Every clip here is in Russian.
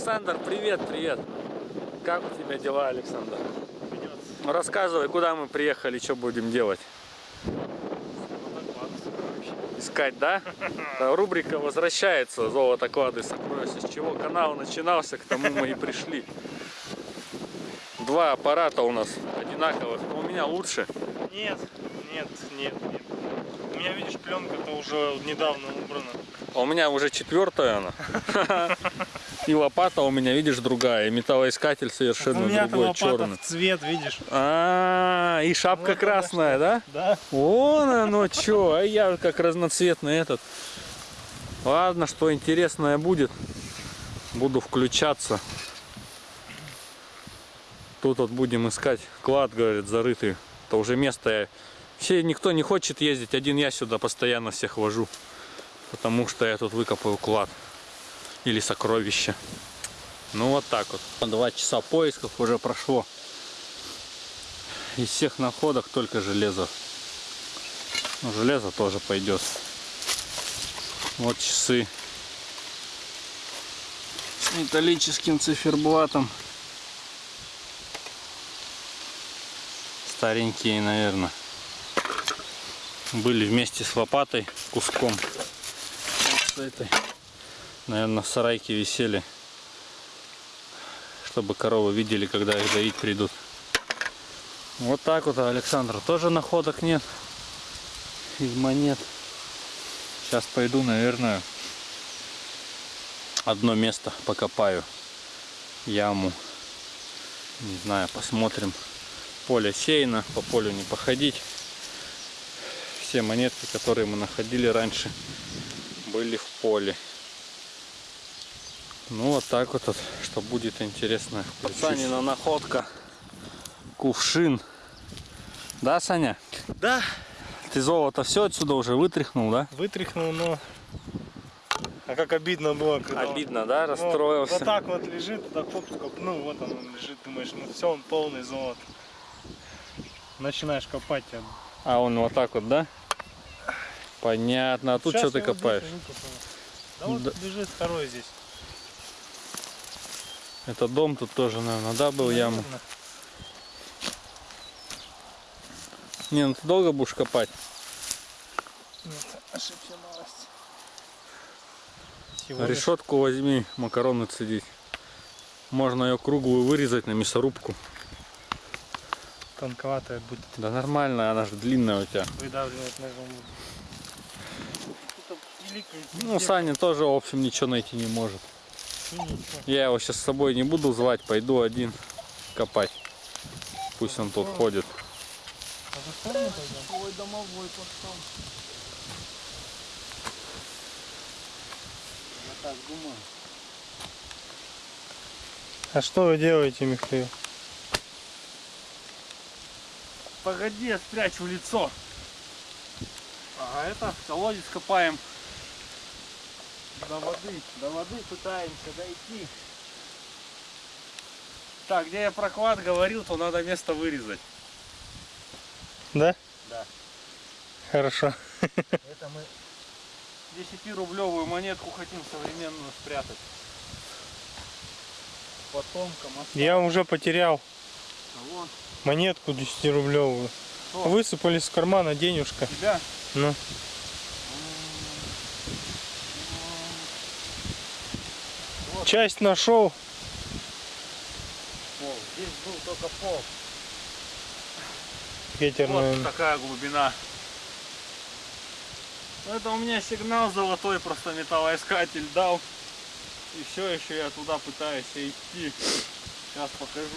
Александр, привет, привет. Как у тебя дела, Александр? Ну, рассказывай, куда мы приехали, что будем делать? Искать, да? Да, Рубрика возвращается «Золото, клады, сокровища». С чего канал начинался, к тому мы и пришли. Два аппарата у нас одинаковых, но у меня лучше. Нет, нет, нет, нет. У меня, видишь, пленка-то уже недавно убрана. А у меня уже четвертая она. И лопата у меня, видишь, другая. И металлоискатель совершенно другой, черный. цвет, видишь? А, и шапка красная, да? Да. Вон оно что, а я как разноцветный этот. Ладно, что интересное будет, буду включаться. Тут вот будем искать клад, говорит, зарытый. Это уже место. Все, никто не хочет ездить, один я сюда постоянно всех вожу. Потому что я тут выкопаю клад. Или сокровище. Ну вот так вот. Два часа поисков уже прошло. Из всех находок только железо. Ну, железо тоже пойдет. Вот часы. С металлическим циферблатом. Старенькие, наверное. Были вместе с лопатой куском. Этой. Наверное, в висели. Чтобы коровы видели, когда их доить придут. Вот так вот, а Александра. Тоже находок нет. Из монет. Сейчас пойду, наверное, одно место покопаю. Яму. Не знаю, посмотрим. Поле сеяно, по полю не походить. Все монетки, которые мы находили раньше, были в поле. Ну вот так вот, что будет интересно. Санина находка. Кувшин. Да, Саня? Да, Ты золото все отсюда уже вытряхнул, да? вытряхнул, но... А как обидно было, когда... он- Обидно, да? Ну, Расстроился. Вот так вот лежит, так хоп, ну вот он, он лежит, думаешь, ну все, он полный золот. Начинаешь копать. а А он вот так вот, да? Понятно. А тут Сейчас что ты копаешь? Да вот Да. лежит второй здесь. Это дом тут тоже, наверное, да, был яму? Наверно. Не, ну ты долго будешь копать? Нет, ошибся малость. Всего лишь Решетку возьми, макароны цедить. Можно ее круглую вырезать на мясорубку. тонковатая будет Да нормально, она же длинная у тебя. выдавливать ножом. Это великий Ну, Саня тоже, в общем, ничего найти не может. Я его сейчас с собой не буду звать, пойду один копать. Пусть он тут ходит. А? Ой, домовой пошел. Я так думаю. А что вы делаете, Михаил? Погоди, я спрячу лицо. А это колодец копаем. До воды, до воды пытаемся дойти. Так, где я про клад говорил, то надо место вырезать. Да? Да. Хорошо. Это мы 10-рублевую монетку хотим современную спрятать. Потомкам Я уже потерял А вон, монетку 10-рублевую. Что? Высыпали с кармана денежка. тебя. Ну, часть нашел. Пол. Здесь был только пол. Ветер, Вот наверное. такая глубина. Ну, Это у меня сигнал золотой, просто металлоискатель дал. И все еще я туда пытаюсь идти. Сейчас покажу.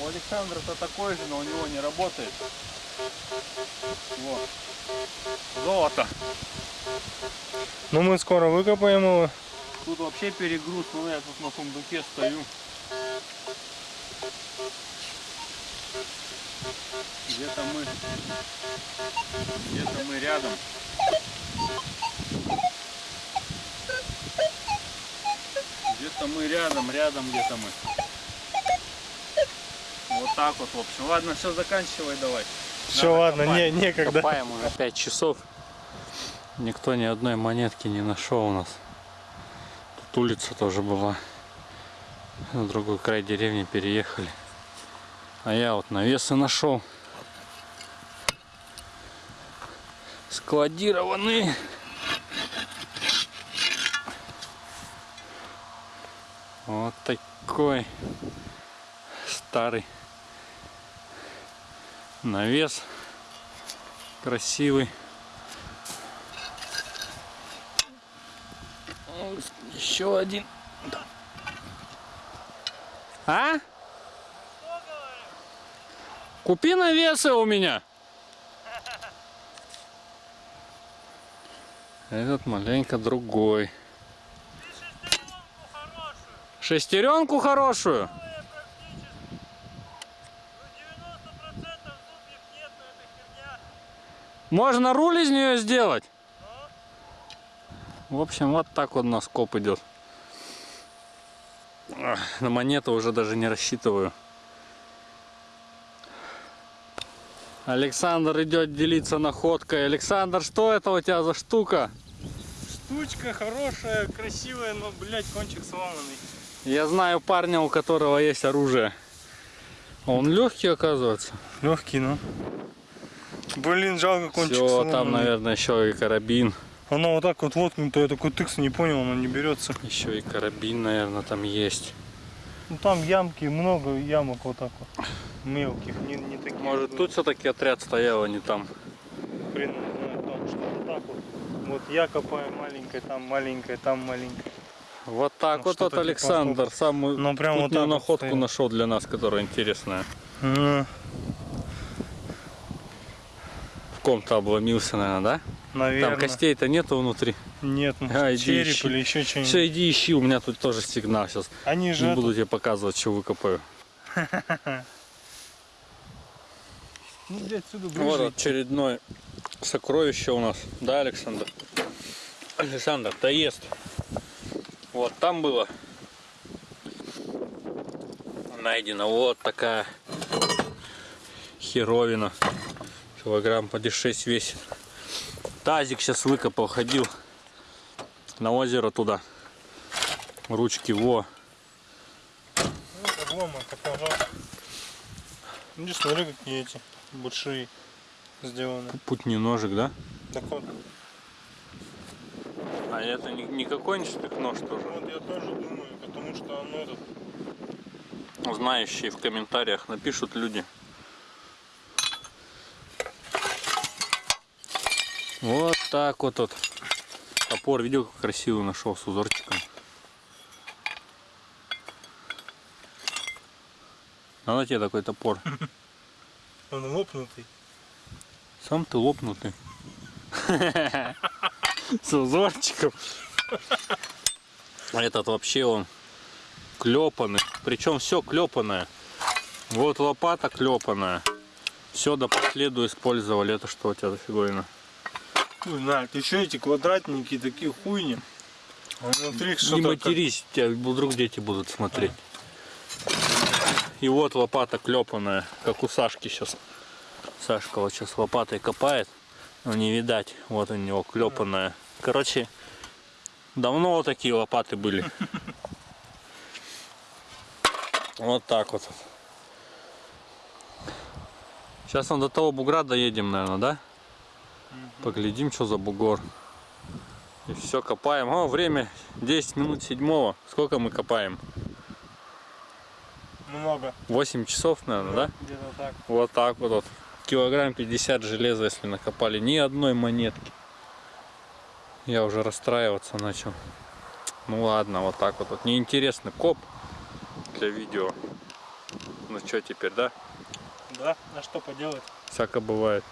У Александра-то такой же, но у него не работает. Вот. Золото. Ну, мы скоро выкопаем его. Тут вообще перегруз, ну я тут на сундуке стою. Где-то мы, где-то мы рядом. Где-то мы рядом, рядом где-то мы. Вот так вот, в общем. Ладно, все, заканчивай давай. Все, Надо ладно, копать. не, некогда. Копаем уже 5 часов. Никто ни одной монетки не нашел у нас. тут улица тоже была. На другой край деревни переехали. А я вот навесы нашел. Складированные. Вот такой старый навес. Красивый. Еще один. А? Купи навесы у меня. Этот маленько другой. Шестеренку хорошую. Можно руль из нее сделать. В общем, вот так вот у нас коп идет. На монету уже даже не рассчитываю. Александр идет делиться находкой. Александр, что это у тебя за штука? Штучка хорошая, красивая, но, блядь, кончик сломанный. Я знаю парня, у которого есть оружие. Он легкий, оказывается. Легкий, ну. Блин, жалко кончик Все, сломанный. там, наверное, еще и карабин. Оно вот так вот воткнуто, я такой тыкс не понял, оно не берется. Еще и карабин, наверное, там есть. Ну там ямки, много ямок вот так вот. Мелких, не, не таких. Может, тут все-таки отряд стоял, а не там. Его знает, там что-то так вот. Вот я копаю маленькая, там маленькая, там маленькая. Вот так Ну, вот, вот типа Александр самую Ну, прям вот вот находку стоит. нашел для нас, которая интересная. В ком-то обломился, наверное, да? наверное. Там костей-то нету внутри. Нет, ну, А, череп ищи. или еще что-нибудь. Все, иди ищи, у меня тут тоже сигнал сейчас. Они же Не буду тебе показывать, что выкопаю. Ну, блядь, отсюда Вот ближе. очередное сокровище у нас. Да, Александр? Александр, доест. Вот там было найдено вот такая херовина. Килограмм по 6 весит. Тазик сейчас выкопал, ходил на озеро туда. Ручки, во. Ну, обломок. Иди смотри, какие эти большие сделаны. Путний ножик, да? Так вот, А это не, не какой-нибудь нож тоже? вот я тоже думаю, потому что оно этот Знающие в комментариях напишут люди. Вот так вот вот. Топор, видел, как красивый нашел с узорчиком. А на тебе такой топор. он лопнутый. Сам ты лопнутый. С узорчиком. Этот вообще он клепанный. Причем все клепанное. Вот лопата клепанная. Все до последу использовали. Это что у тебя за фиговина? Хуй знает, еще эти квадратники такие хуйни. А внутри Не что-то как- матерись, тебя вдруг дети будут смотреть. И вот лопата клепанная, как у Сашки сейчас. Сашка вот сейчас лопатой копает, но не видать. Вот у него клепанная. Короче, давно вот такие лопаты были. Вот так вот. Сейчас он до того бугра доедем, наверное, да? Поглядим, что за бугор. И все, копаем. О, время 10 минут седьмого. Сколько мы копаем? много. 8 часов, наверное, да? Где-то так. Вот так вот. вот. Килограмм 50 железа, если накопали. Ни одной монетки. Я уже расстраиваться начал. Ну ладно, вот так вот. вот. Неинтересный коп для видео. Ну что теперь, да? Да, а что поделать? Всяко бывает.